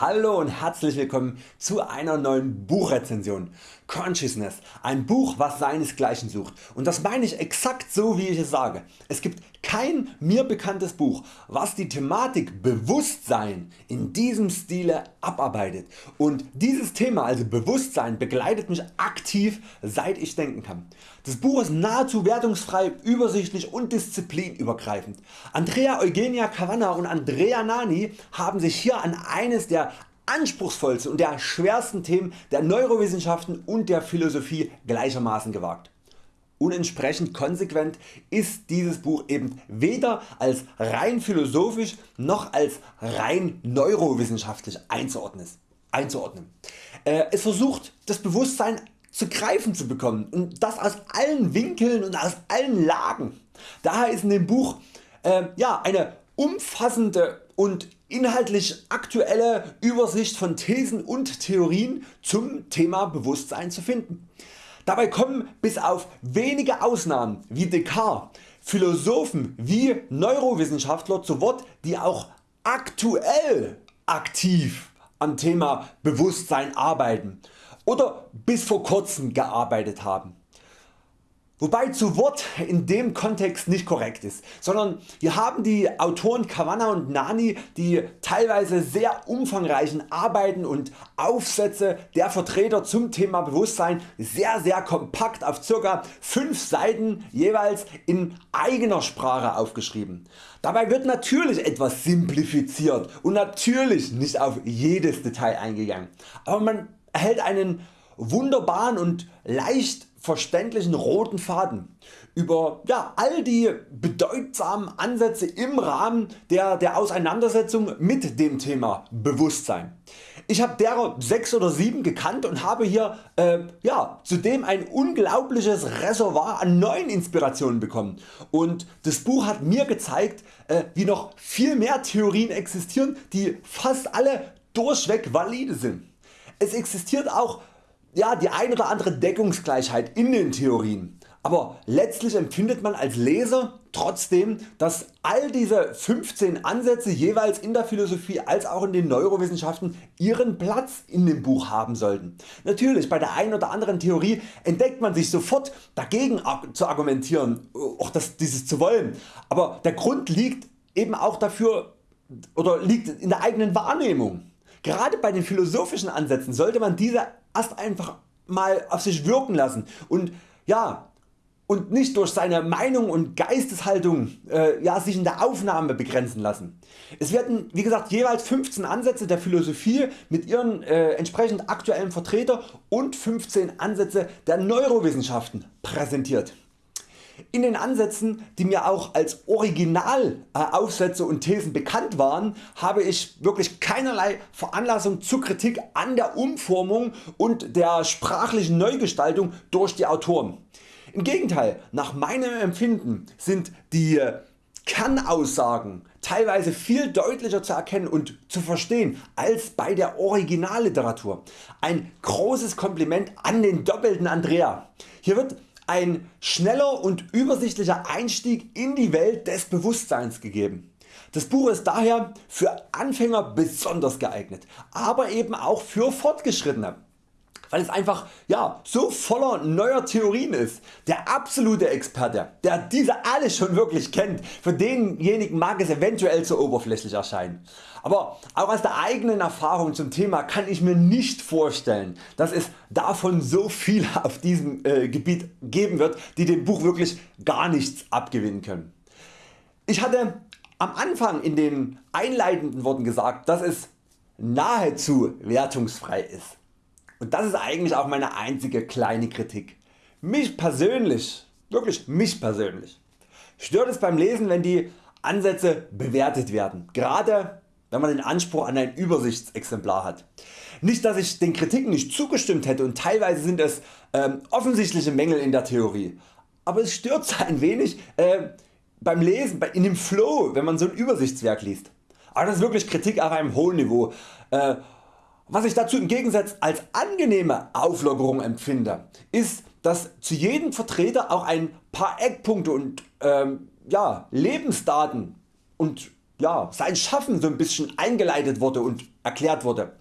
Hallo und herzlich willkommen zu einer neuen Buchrezension. Consciousness, ein Buch was seinesgleichen sucht und das meine ich exakt so wie ich es sage. Es gibt kein mir bekanntes Buch was die Thematik Bewusstsein in diesem Stile abarbeitet und dieses Thema also Bewusstsein begleitet mich aktiv seit ich denken kann. Das Buch ist nahezu wertungsfrei, übersichtlich und disziplinübergreifend. Andrea Eugenia Cavanna und Andrea Nani haben sich hier an eines der anspruchsvollsten und der schwersten Themen der Neurowissenschaften und der Philosophie gleichermaßen gewagt. Und entsprechend konsequent ist dieses Buch eben weder als rein philosophisch noch als rein neurowissenschaftlich einzuordnen. Äh, es versucht das Bewusstsein zu greifen zu bekommen und das aus allen Winkeln und aus allen Lagen. Daher ist in dem Buch äh, ja, eine umfassende und inhaltlich aktuelle Übersicht von Thesen und Theorien zum Thema Bewusstsein zu finden. Dabei kommen bis auf wenige Ausnahmen wie Descartes Philosophen wie Neurowissenschaftler zu Wort die auch aktuell aktiv am Thema Bewusstsein arbeiten oder bis vor kurzem gearbeitet haben. Wobei zu Wort in dem Kontext nicht korrekt ist, sondern hier haben die Autoren Kavanna und Nani die teilweise sehr umfangreichen Arbeiten und Aufsätze der Vertreter zum Thema Bewusstsein sehr sehr kompakt auf ca. 5 Seiten jeweils in eigener Sprache aufgeschrieben. Dabei wird natürlich etwas simplifiziert und natürlich nicht auf jedes Detail eingegangen, aber man erhält einen wunderbaren und leicht verständlichen roten Faden über ja, all die bedeutsamen Ansätze im Rahmen der, der Auseinandersetzung mit dem Thema Bewusstsein. Ich habe derer 6 oder 7 gekannt und habe hier äh, ja, zudem ein unglaubliches Reservoir an neuen Inspirationen bekommen und das Buch hat mir gezeigt äh, wie noch viel mehr Theorien existieren die fast alle durchweg valide sind. Es existiert auch ja, die ein oder andere Deckungsgleichheit in den Theorien, aber letztlich empfindet man als Leser trotzdem dass all diese 15 Ansätze jeweils in der Philosophie als auch in den Neurowissenschaften ihren Platz in dem Buch haben sollten. Natürlich bei der einen oder anderen Theorie entdeckt man sich sofort dagegen zu argumentieren, auch das, dieses zu wollen, aber der Grund liegt eben auch dafür oder liegt in der eigenen Wahrnehmung. Gerade bei den philosophischen Ansätzen sollte man diese erst einfach mal auf sich wirken lassen und ja, und nicht durch seine Meinung und Geisteshaltung äh, ja, sich in der Aufnahme begrenzen lassen. Es werden wie gesagt jeweils 15 Ansätze der Philosophie mit ihren äh, entsprechend aktuellen Vertreter und 15 Ansätze der Neurowissenschaften präsentiert. In den Ansätzen die mir auch als Originalaufsätze und Thesen bekannt waren habe ich wirklich keinerlei Veranlassung zur Kritik an der Umformung und der sprachlichen Neugestaltung durch die Autoren. Im Gegenteil, nach meinem Empfinden sind die Kernaussagen teilweise viel deutlicher zu erkennen und zu verstehen als bei der Originalliteratur. Ein großes Kompliment an den doppelten Andrea. Hier wird ein schneller und übersichtlicher Einstieg in die Welt des Bewusstseins gegeben. Das Buch ist daher für Anfänger besonders geeignet, aber eben auch für Fortgeschrittene weil es einfach ja, so voller neuer Theorien ist. Der absolute Experte, der diese alle schon wirklich kennt, für denjenigen mag es eventuell zu oberflächlich erscheinen. Aber auch aus der eigenen Erfahrung zum Thema kann ich mir nicht vorstellen dass es davon so viel auf diesem äh, Gebiet geben wird die dem Buch wirklich gar nichts abgewinnen können. Ich hatte am Anfang in den einleitenden Worten gesagt dass es nahezu wertungsfrei ist. Und das ist eigentlich auch meine einzige kleine Kritik. Mich persönlich, wirklich mich persönlich, stört es beim Lesen wenn die Ansätze bewertet werden, gerade wenn man den Anspruch an ein Übersichtsexemplar hat. Nicht dass ich den Kritiken nicht zugestimmt hätte und teilweise sind es ähm, offensichtliche Mängel in der Theorie, aber es stört ein wenig äh, beim Lesen, in dem Flow wenn man so ein Übersichtswerk liest. Aber das ist wirklich Kritik auf einem hohen Niveau. Äh, was ich dazu im Gegensatz als angenehme Auflockerung empfinde, ist dass zu jedem Vertreter auch ein paar Eckpunkte und ähm, ja, Lebensdaten und ja, sein Schaffen so ein bisschen eingeleitet wurde und erklärt wurde.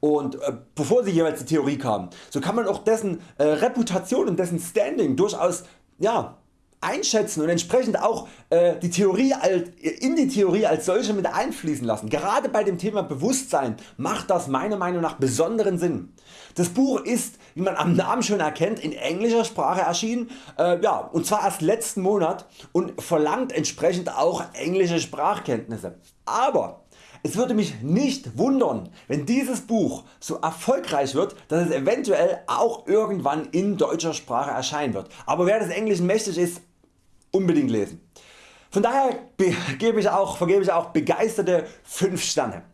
Und äh, bevor sie jeweils die Theorie kam, so kann man auch dessen äh, Reputation und dessen Standing durchaus ja, einschätzen und entsprechend auch äh, die Theorie als, in die Theorie als solche mit einfließen lassen. Gerade bei dem Thema Bewusstsein macht das meiner Meinung nach besonderen Sinn. Das Buch ist, wie man am Namen schon erkennt, in englischer Sprache erschienen äh, ja, und zwar erst letzten Monat und verlangt entsprechend auch englische Sprachkenntnisse. Aber es würde mich nicht wundern wenn dieses Buch so erfolgreich wird dass es eventuell auch irgendwann in deutscher Sprache erscheinen wird. Aber wer des Englischen mächtig ist unbedingt lesen. Von daher vergebe ich auch, vergebe ich auch begeisterte 5 Sterne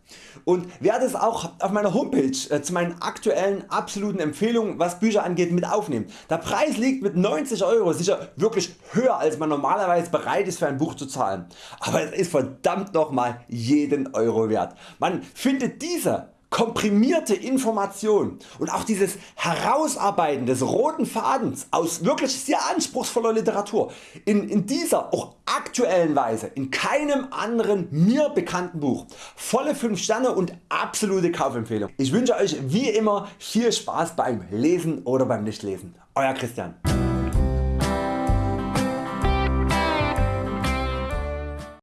und werde es auch auf meiner Homepage äh, zu meinen aktuellen absoluten Empfehlungen was Bücher angeht mit aufnehmen. Der Preis liegt mit 90 Euro sicher wirklich höher als man normalerweise bereit ist für ein Buch zu zahlen, aber es ist verdammt nochmal jeden Euro wert. Man findet diese komprimierte Information und auch dieses Herausarbeiten des roten Fadens aus wirklich sehr anspruchsvoller Literatur in, in dieser auch aktuellen Weise in keinem anderen mir bekannten Buch. Volle 5 Sterne und absolute Kaufempfehlung. Ich wünsche Euch wie immer viel Spaß beim Lesen oder beim Nichtlesen. Euer Christian.